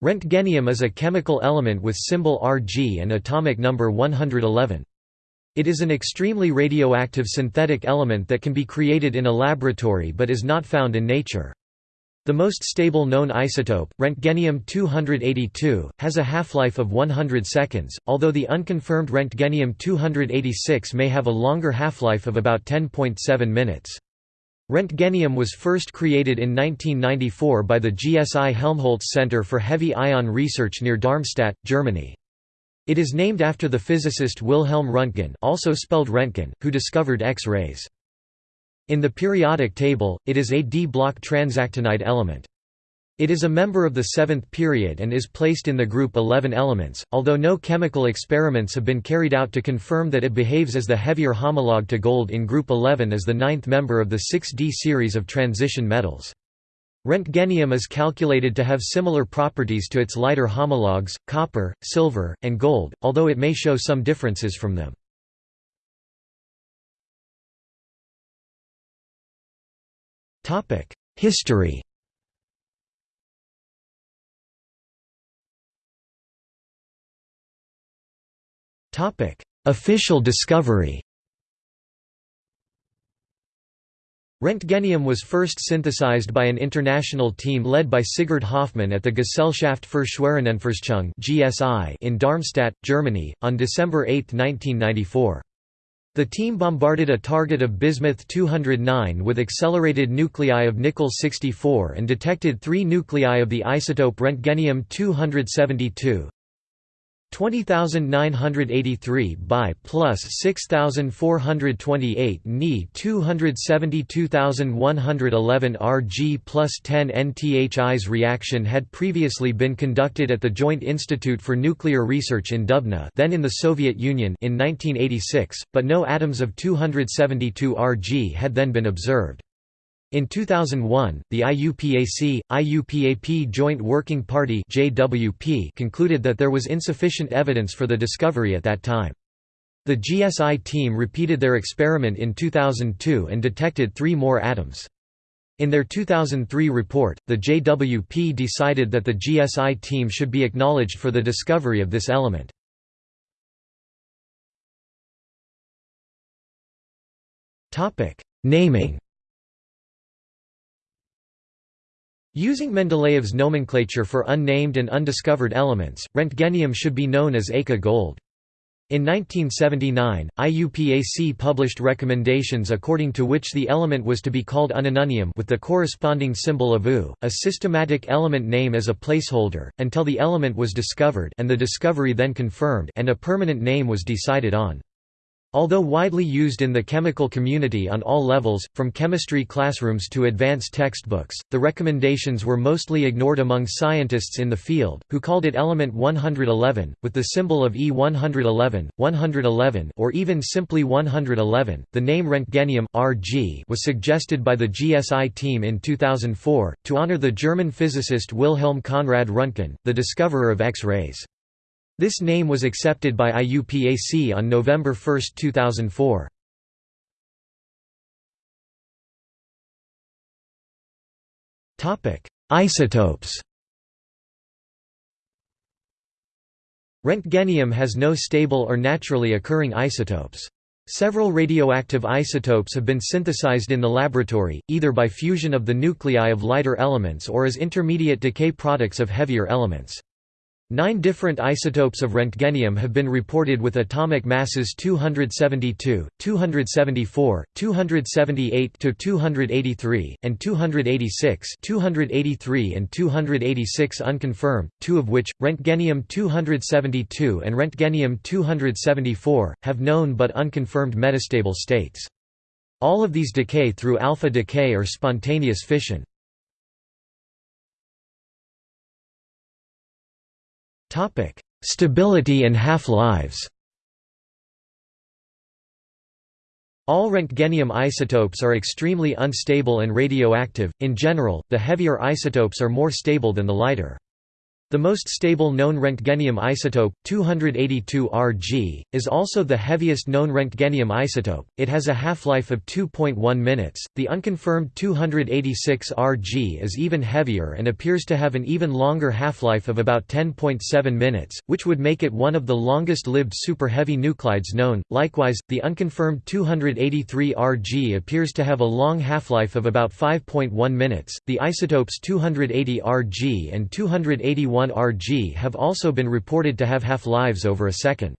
Roentgenium is a chemical element with symbol Rg and atomic number 111. It is an extremely radioactive synthetic element that can be created in a laboratory but is not found in nature. The most stable known isotope, Roentgenium-282, has a half-life of 100 seconds, although the unconfirmed Roentgenium-286 may have a longer half-life of about 10.7 minutes. Roentgenium was first created in 1994 by the GSI Helmholtz Center for Heavy Ion Research near Darmstadt, Germany. It is named after the physicist Wilhelm Röntgen also spelled Roentgen, who discovered X-rays. In the periodic table, it is a d-block transactinide element. It is a member of the seventh period and is placed in the group 11 elements, although no chemical experiments have been carried out to confirm that it behaves as the heavier homologue to gold in group 11 as the ninth member of the 6d series of transition metals. Roentgenium is calculated to have similar properties to its lighter homologues, copper, silver, and gold, although it may show some differences from them. History Official discovery Roentgenium was first synthesized by an international team led by Sigurd Hofmann at the Gesellschaft für Schwerionenforschung in Darmstadt, Germany, on December 8, 1994. The team bombarded a target of bismuth-209 with accelerated nuclei of nickel-64 and detected three nuclei of the isotope Roentgenium-272, 20983 by plus 6428 Ni 272111 Rg plus 10 NTHI's reaction had previously been conducted at the Joint Institute for Nuclear Research in Dubna then in the Soviet Union in 1986, but no atoms of 272 Rg had then been observed. In 2001, the IUPAC, IUPAP Joint Working Party JWP concluded that there was insufficient evidence for the discovery at that time. The GSI team repeated their experiment in 2002 and detected three more atoms. In their 2003 report, the JWP decided that the GSI team should be acknowledged for the discovery of this element. Naming Using Mendeleev's nomenclature for unnamed and undiscovered elements, roentgenium should be known as eka-gold. In 1979, IUPAC published recommendations according to which the element was to be called unununium with the corresponding symbol of U, a systematic element name as a placeholder, until the element was discovered and the discovery then confirmed and a permanent name was decided on. Although widely used in the chemical community on all levels, from chemistry classrooms to advanced textbooks, the recommendations were mostly ignored among scientists in the field, who called it element 111, with the symbol of E111, 111 or even simply 111. The name Roentgenium RG was suggested by the GSI team in 2004, to honor the German physicist Wilhelm Conrad Röntgen, the discoverer of X-rays. This name was accepted by IUPAC on November 1, 2004. Isotopes Roentgenium has no stable or naturally occurring isotopes. Several radioactive isotopes have been synthesized in the laboratory, either by fusion of the nuclei of lighter elements or as intermediate decay products of heavier elements. Nine different isotopes of Roentgenium have been reported with atomic masses 272, 274, 278–283, and 286 283 and 286 unconfirmed, two of which, Roentgenium-272 and Roentgenium-274, have known but unconfirmed metastable states. All of these decay through alpha decay or spontaneous fission. Topic: Stability and half-lives. All Roentgenium isotopes are extremely unstable and radioactive. In general, the heavier isotopes are more stable than the lighter. The most stable known Roentgenium isotope, 282 Rg, is also the heaviest known Roentgenium isotope. It has a half-life of 2.1 minutes. The unconfirmed 286 Rg is even heavier and appears to have an even longer half-life of about 10.7 minutes, which would make it one of the longest-lived super-heavy nuclides known. Likewise, the unconfirmed 283 Rg appears to have a long half-life of about 5.1 minutes. The isotopes 280 Rg and 281 Rg have also been reported to have half-lives over a second.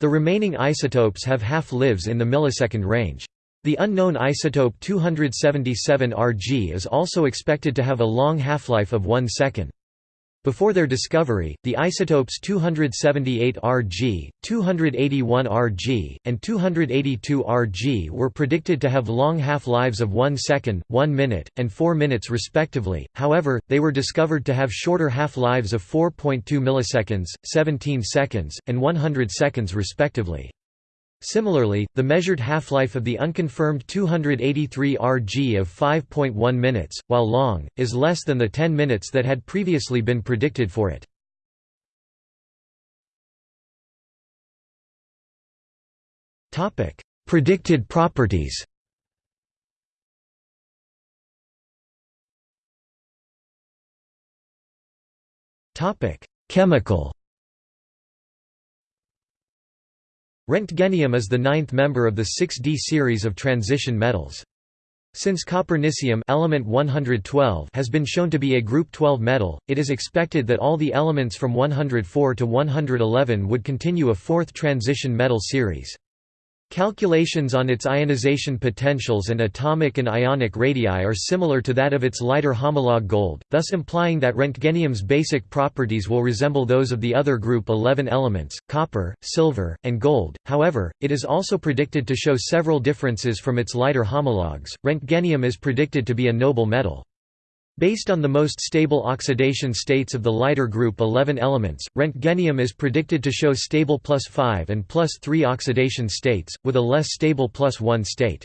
The remaining isotopes have half-lives in the millisecond range. The unknown isotope 277 Rg is also expected to have a long half-life of one second. Before their discovery, the isotopes 278 Rg, 281 Rg, and 282 Rg were predicted to have long half-lives of 1 second, 1 minute, and 4 minutes respectively, however, they were discovered to have shorter half-lives of 4.2 milliseconds, 17 seconds, and 100 seconds respectively. Similarly, the measured half-life of the unconfirmed 283 Rg of 5.1 minutes, while long, is less than the 10 minutes that had previously been predicted for it. Predicted properties Chemical Roentgenium is the ninth member of the 6D series of transition metals. Since copernicium element 112 has been shown to be a group 12 metal, it is expected that all the elements from 104 to 111 would continue a fourth transition metal series. Calculations on its ionization potentials and atomic and ionic radii are similar to that of its lighter homologue gold, thus implying that Roentgenium's basic properties will resemble those of the other group 11 elements, copper, silver, and gold. However, it is also predicted to show several differences from its lighter homologues. Roentgenium is predicted to be a noble metal. Based on the most stable oxidation states of the lighter group 11 elements, Roentgenium is predicted to show stable plus 5 and plus 3 oxidation states, with a less stable plus 1 state.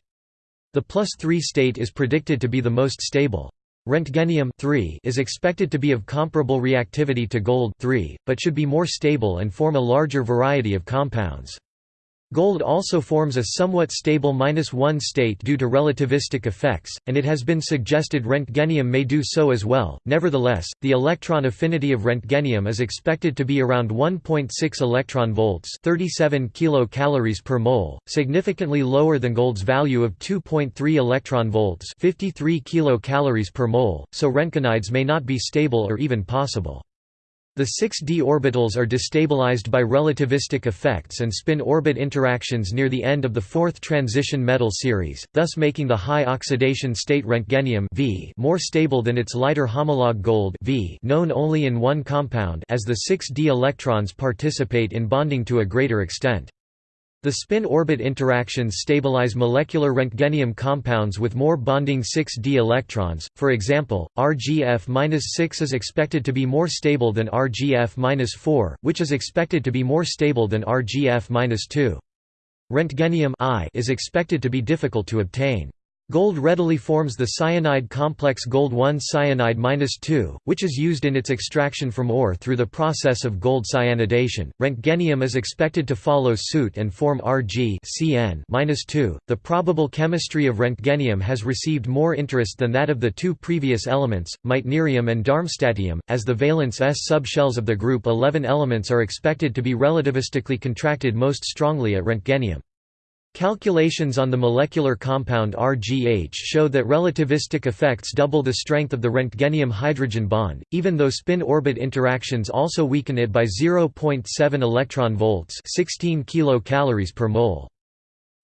The plus 3 state is predicted to be the most stable. Roentgenium is expected to be of comparable reactivity to gold 3, but should be more stable and form a larger variety of compounds. Gold also forms a somewhat stable -1 state due to relativistic effects, and it has been suggested Roentgenium may do so as well. Nevertheless, the electron affinity of Roentgenium is expected to be around 1.6 electron volts, 37 kilocalories per mole, significantly lower than gold's value of 2.3 electron volts, 53 kilocalories per mole, so Roentgenides may not be stable or even possible. The 6d orbitals are destabilized by relativistic effects and spin-orbit interactions near the end of the fourth transition metal series, thus making the high oxidation state Roentgenium v more stable than its lighter homologue gold v known only in one compound as the 6d electrons participate in bonding to a greater extent. The spin-orbit interactions stabilize molecular Roentgenium compounds with more bonding 6d electrons, for example, RGF-6 is expected to be more stable than RGF-4, which is expected to be more stable than RGF-2. Roentgenium I is expected to be difficult to obtain. Gold readily forms the cyanide complex gold-1 cyanide-2, which is used in its extraction from ore through the process of gold cyanidation. Roentgenium is expected to follow suit and form Rg -2. The probable chemistry of Roentgenium has received more interest than that of the two previous elements, meitnerium and darmstadtium, as the valence s subshells of the group 11 elements are expected to be relativistically contracted most strongly at Roentgenium. Calculations on the molecular compound RGH show that relativistic effects double the strength of the Roentgenium hydrogen bond, even though spin-orbit interactions also weaken it by 0.7 electron volts 16 kilocalories per mole.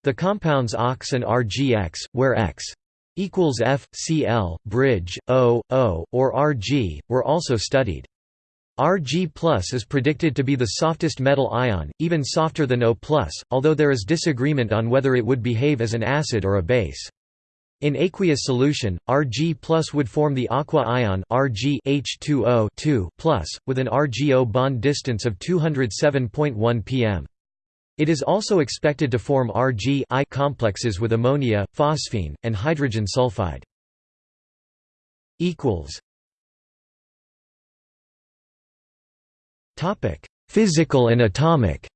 The compounds OX and RGX, where X equals F, Cl, bridge, O, O, or Rg, were also studied. Rg is predicted to be the softest metal ion, even softer than O+, although there is disagreement on whether it would behave as an acid or a base. In aqueous solution, Rg plus would form the aqua ion Rg H2O with an RgO bond distance of 207.1 pm. It is also expected to form Rg complexes with ammonia, phosphine, and hydrogen sulfide. Physical and atomic.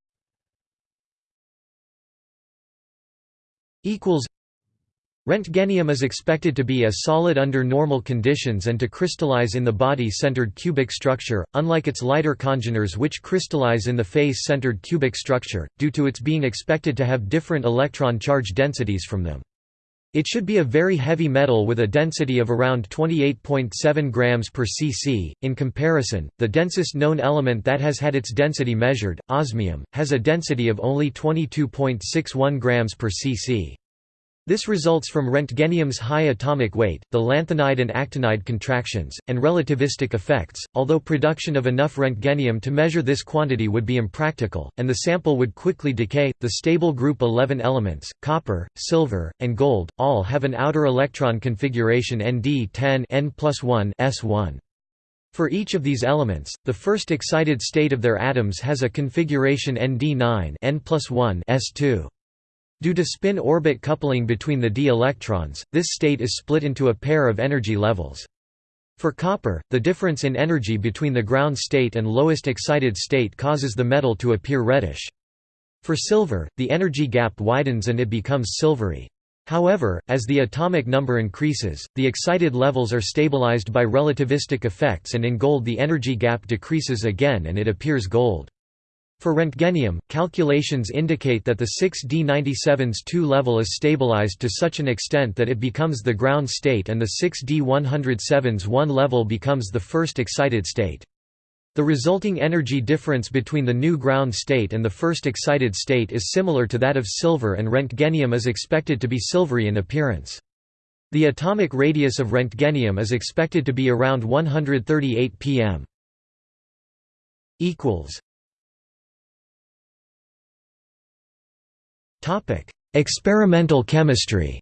Roentgenium is expected to be a solid under normal conditions and to crystallize in the body-centered cubic structure, unlike its lighter congeners which crystallize in the face-centered cubic structure, due to its being expected to have different electron charge densities from them. It should be a very heavy metal with a density of around 28.7 grams per cc. In comparison, the densest known element that has had its density measured, osmium, has a density of only 22.61 grams per cc. This results from Roentgenium's high atomic weight, the lanthanide and actinide contractions, and relativistic effects, although production of enough Roentgenium to measure this quantity would be impractical, and the sample would quickly decay. The stable group 11 elements, copper, silver, and gold, all have an outer electron configuration Nd10 N S1. For each of these elements, the first excited state of their atoms has a configuration Nd9 N S2. Due to spin-orbit coupling between the d electrons, this state is split into a pair of energy levels. For copper, the difference in energy between the ground state and lowest excited state causes the metal to appear reddish. For silver, the energy gap widens and it becomes silvery. However, as the atomic number increases, the excited levels are stabilized by relativistic effects and in gold the energy gap decreases again and it appears gold. For Roentgenium, calculations indicate that the 6d97's 2 level is stabilized to such an extent that it becomes the ground state and the 6d107's 1 level becomes the first excited state. The resulting energy difference between the new ground state and the first excited state is similar to that of silver and Roentgenium is expected to be silvery in appearance. The atomic radius of Roentgenium is expected to be around 138 pm. Topic: Experimental chemistry.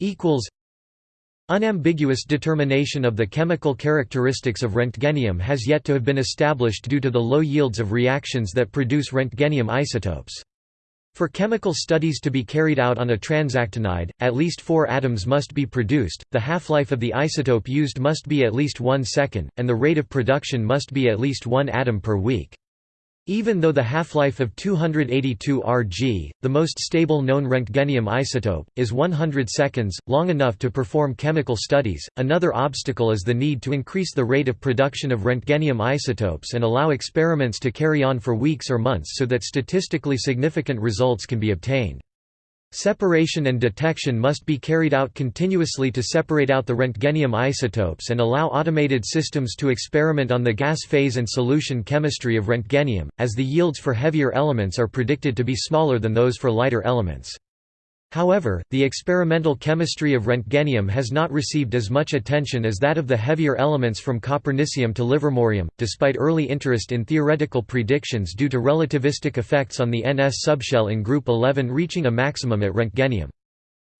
Equals. Unambiguous determination of the chemical characteristics of Roentgenium has yet to have been established due to the low yields of reactions that produce Roentgenium isotopes. For chemical studies to be carried out on a transactinide, at least four atoms must be produced, the half-life of the isotope used must be at least one second, and the rate of production must be at least one atom per week. Even though the half-life of 282 Rg, the most stable known Roentgenium isotope, is 100 seconds, long enough to perform chemical studies, another obstacle is the need to increase the rate of production of Roentgenium isotopes and allow experiments to carry on for weeks or months so that statistically significant results can be obtained. Separation and detection must be carried out continuously to separate out the Roentgenium isotopes and allow automated systems to experiment on the gas phase and solution chemistry of Roentgenium, as the yields for heavier elements are predicted to be smaller than those for lighter elements. However, the experimental chemistry of Roentgenium has not received as much attention as that of the heavier elements from copernicium to livermorium, despite early interest in theoretical predictions due to relativistic effects on the NS subshell in group 11 reaching a maximum at Roentgenium.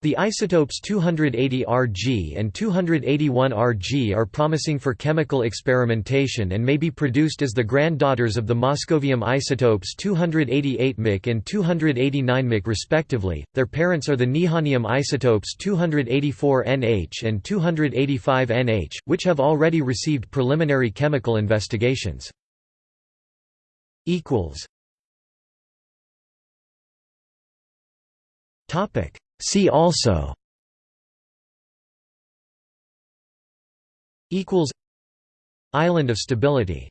The isotopes 280 Rg and 281 Rg are promising for chemical experimentation and may be produced as the granddaughters of the moscovium isotopes 288 Mc and 289 Mc respectively. Their parents are the nihonium isotopes 284 Nh and 285 Nh, which have already received preliminary chemical investigations. equals Topic See also Island of stability